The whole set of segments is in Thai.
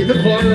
the one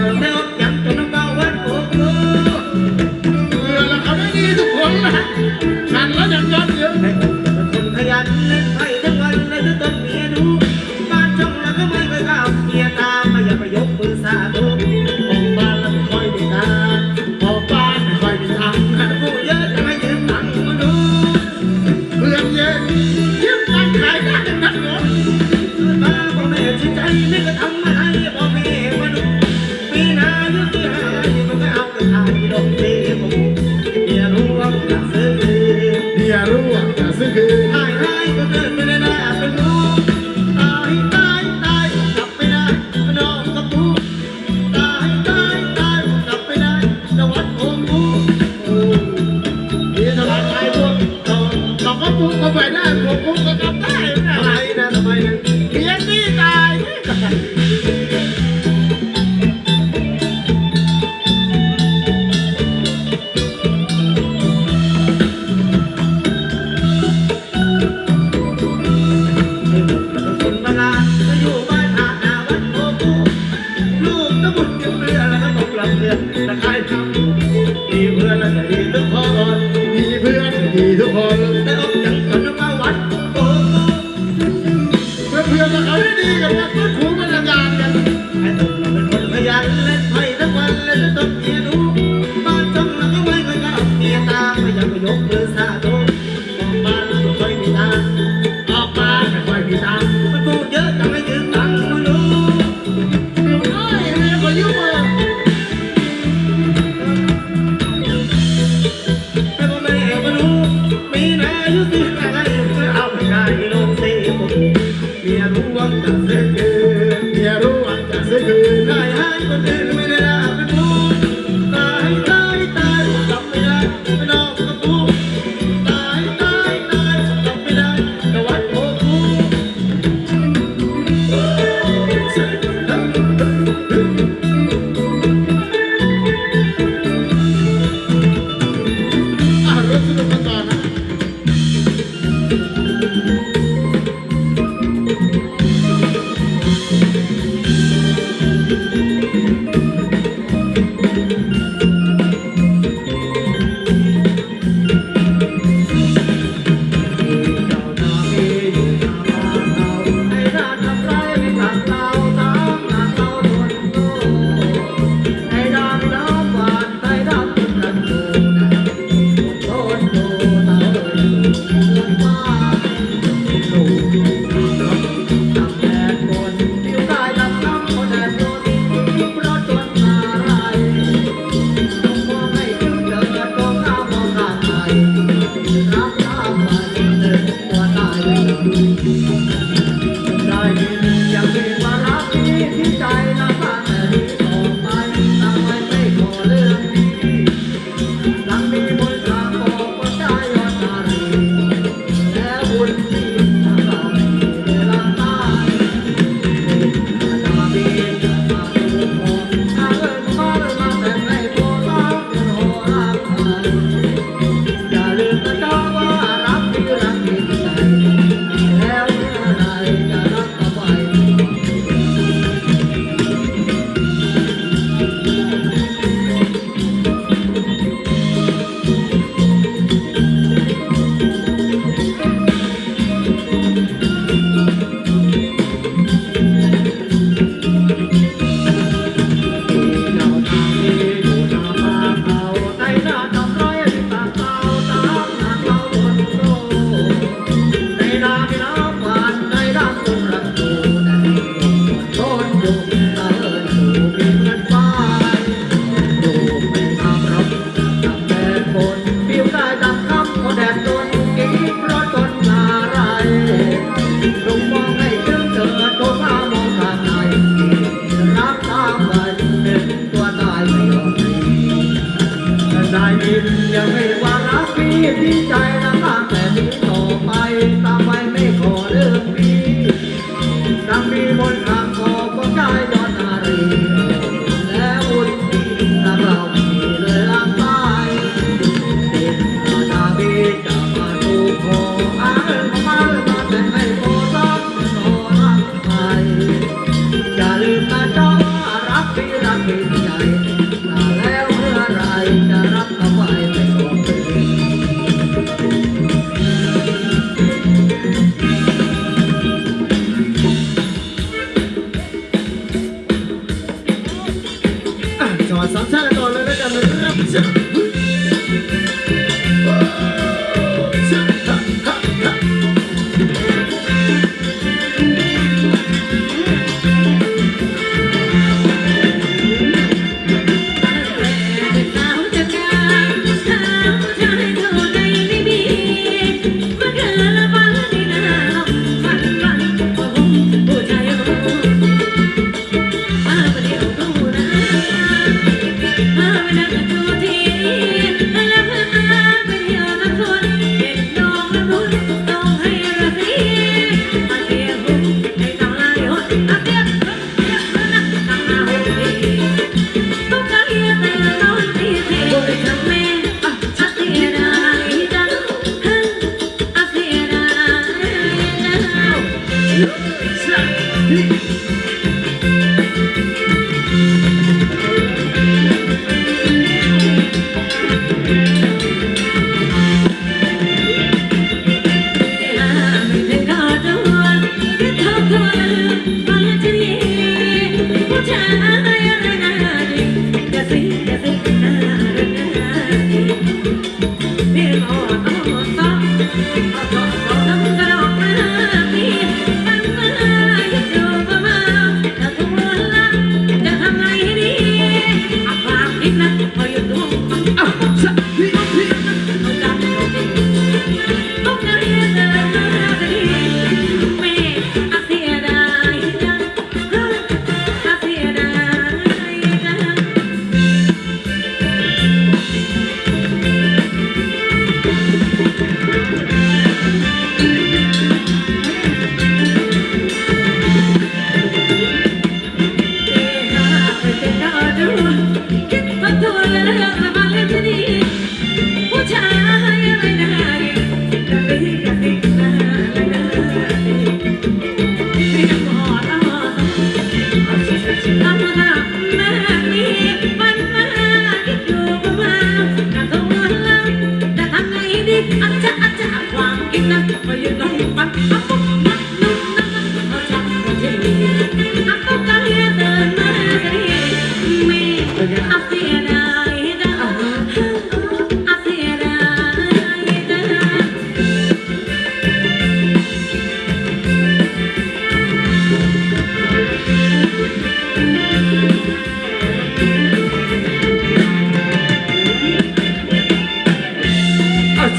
รู้เป็นอาจารย์กันไอ้ตุ่มเราเป็นคนยันเล่นไพ่ทั้งวันและจะต้องเย็น Yeah. Hallelujah. อ้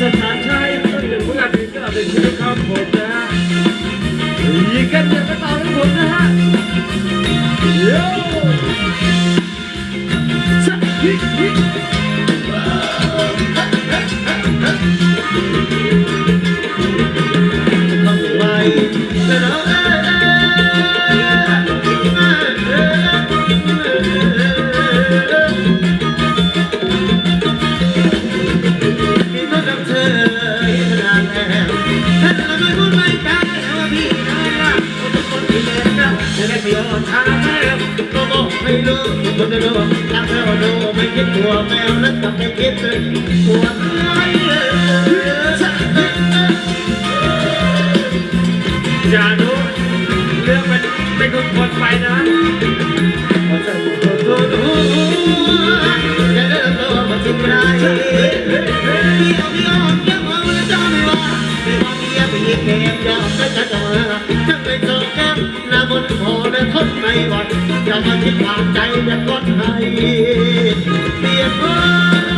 อาสถานชายต้องเป็นผู้การเป็นกระเป็นชื่อครับผมนะฮะยิงกันย่าไปต่อให้ผมนะฮะโย่ชะพี่พี่ มก็จะจะทั้งไปเจอแก้มหน้าบนคอและทนไม่ไหวอย่ามาคิดวางใจแบบกดให้เปลี่ยนเพ้ออย่ามาคิดว่าใจนไม่ใช่หุ่นมันพี่เป็นนายจะนั่งที่เป็นคนสนพี่บอกไม่เป็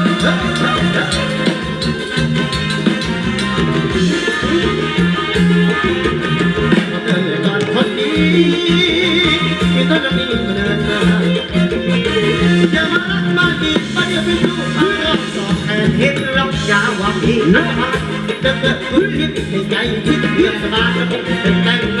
คนนี้มีต้นมีเดินมาอย่า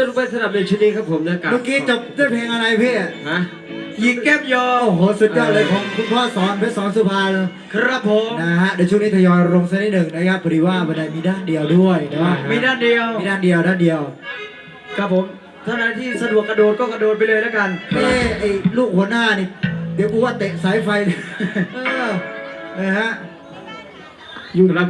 จะลงไปสนับในชุดนี้ครับผมนะกับเมื่อกี้จบด้วยเพลงอะไรพี่ฮะยิงแก้มยอโอ้โหสุดยอดเลยของคุณพ่อสอนเพชรสอนสุพรรณครับผมนะฮะเดี๋ยวช่วงนี้ทยอยลงสักนิดหนึ่งนะครับพอดีว่าบันไดมีด้านเดียวด้วยนะมีด้านเดียวมีด้านเดียวด้านเดียว ครับผมท่านใดที่สะดวกกระโดดก็กระโดดไปเลยแล้วกันเอ้ไอ้ลูกหัวหน้านี่เดี๋ยวกูว่าเตะสายไฟเลยเออนะฮะอยู่ครับ